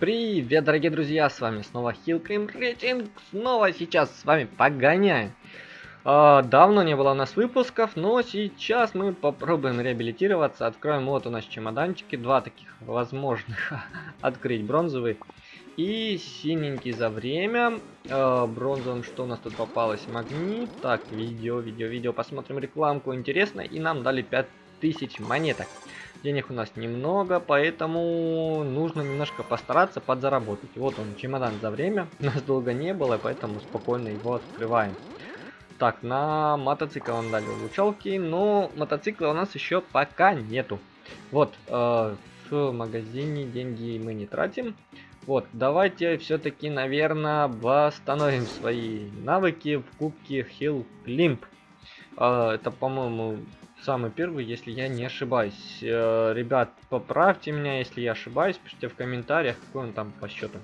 Привет, дорогие друзья, с вами снова Хилкрим Рейтинг, снова сейчас с вами погоняем. А, давно не было у нас выпусков, но сейчас мы попробуем реабилитироваться, откроем вот у нас чемоданчики, два таких возможных, открыть бронзовый и синенький за время, а, бронзовым что у нас тут попалось, магнит, так, видео, видео, видео, посмотрим рекламку, интересно, и нам дали 5000 монеток. Денег у нас немного, поэтому нужно немножко постараться подзаработать. Вот он, чемодан за время. Нас долго не было, поэтому спокойно его открываем. Так, на мотоцикл он дали улучшалки, но мотоцикла у нас еще пока нету. Вот, э, в магазине деньги мы не тратим. Вот, давайте все-таки, наверное, восстановим свои навыки в кубке Hill Climb. Э, это, по-моему, самый первый, если я не ошибаюсь. Э, ребят, поправьте меня, если я ошибаюсь, пишите в комментариях, какой он там по счету.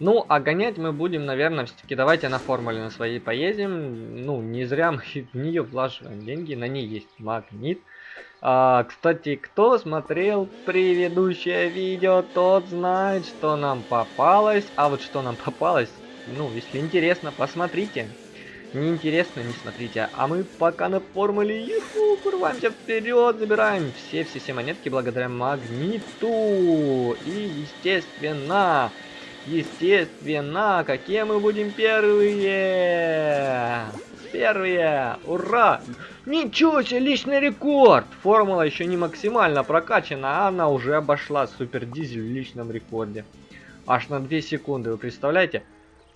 Ну, а гонять мы будем, наверное, все-таки давайте на формуле на своей поедем. Ну, не зря мы в нее влаживаем деньги, на ней есть магнит. А, кстати, кто смотрел предыдущее видео, тот знает, что нам попалось. А вот что нам попалось, ну, если интересно, посмотрите неинтересно, не смотрите. А мы пока на формуле юху, курваемся вперед, забираем все-все-все монетки благодаря магниту. И, естественно, естественно, какие мы будем первые? Первые! Ура! Ничего себе, личный рекорд! Формула еще не максимально прокачана, а она уже обошла супер дизель в личном рекорде. Аж на 2 секунды, вы представляете?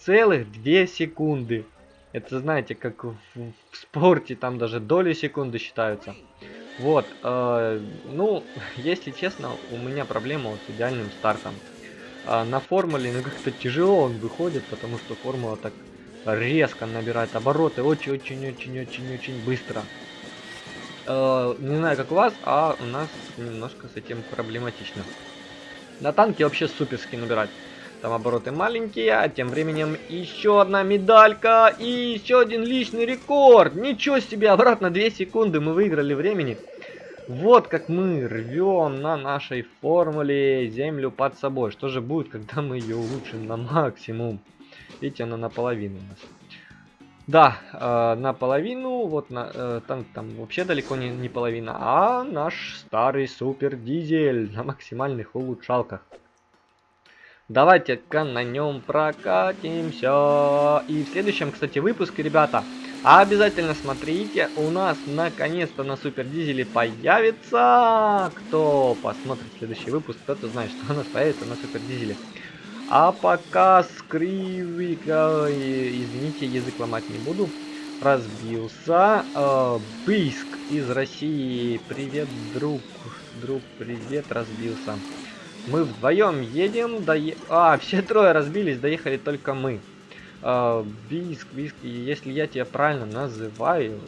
Целых 2 секунды. Это знаете, как в, в спорте, там даже доли секунды считаются. Вот, э, ну, если честно, у меня проблема вот с идеальным стартом. Э, на формуле, ну, как-то тяжело он выходит, потому что формула так резко набирает обороты очень-очень-очень-очень-очень быстро. Э, не знаю, как у вас, а у нас немножко с этим проблематично. На танке вообще суперски набирать. Там обороты маленькие, а тем временем еще одна медалька и еще один личный рекорд. Ничего себе, обратно 2 секунды мы выиграли времени. Вот как мы рвем на нашей формуле землю под собой. Что же будет, когда мы ее улучшим на максимум? Видите, она наполовину у нас. Да, э, наполовину, вот на, э, там, там вообще далеко не, не половина, а наш старый супер дизель на максимальных улучшалках. Давайте-ка на нем прокатимся. И в следующем, кстати, выпуске, ребята, обязательно смотрите, у нас наконец-то на Супер Дизеле появится. Кто посмотрит следующий выпуск, тот знает, что у нас появится на Супер Дизеле. А пока скривика, извините, язык ломать не буду, разбился. Э, Бийск из России, привет, друг, друг, привет, разбился. Мы вдвоем едем, дое... А, все трое разбились, доехали только мы. А, Биск, Биск, если я тебя правильно называю,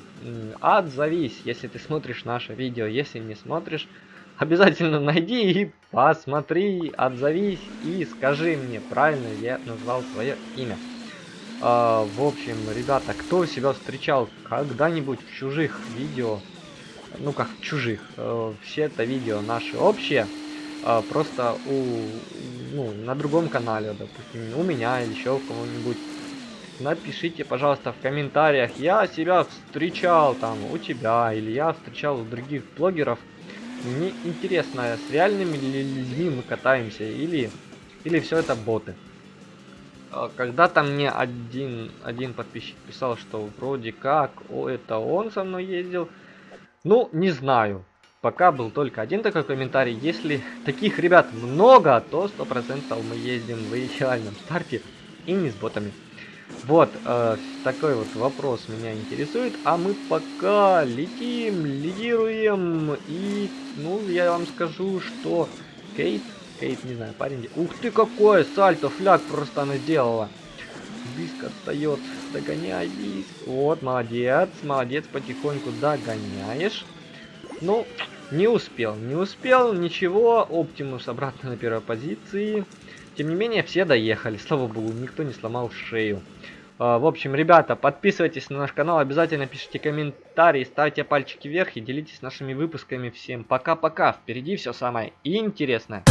отзовись, если ты смотришь наше видео. Если не смотришь, обязательно найди и посмотри, отзовись и скажи мне, правильно я назвал твое имя. А, в общем, ребята, кто себя встречал когда-нибудь в чужих видео, ну как в чужих, э, все это видео наши общие, а, просто у, ну, на другом канале, допустим, у меня или еще у кого-нибудь. Напишите, пожалуйста, в комментариях, я себя встречал там у тебя, или я встречал у других блогеров. Мне интересно, с реальными ли людьми мы катаемся, или, или все это боты. А, когда-то мне один, один подписчик писал, что вроде как, о, это он со мной ездил. Ну, не знаю. Пока был только один такой комментарий. Если таких ребят много, то 100% мы ездим в идеальном старте и не с ботами. Вот, э, такой вот вопрос меня интересует. А мы пока летим, лидируем. И, ну, я вам скажу, что Кейт, Кейт, не знаю, парень... Ух ты, какое сальто, фляг просто она сделала. Биск отстает, догоняй, Биск. Вот, молодец, молодец, потихоньку догоняешь. Ну, не успел, не успел, ничего. Оптимус обратно на первой позиции. Тем не менее, все доехали, слава богу, никто не сломал шею. А, в общем, ребята, подписывайтесь на наш канал, обязательно пишите комментарии, ставьте пальчики вверх и делитесь нашими выпусками. Всем пока-пока, впереди все самое интересное.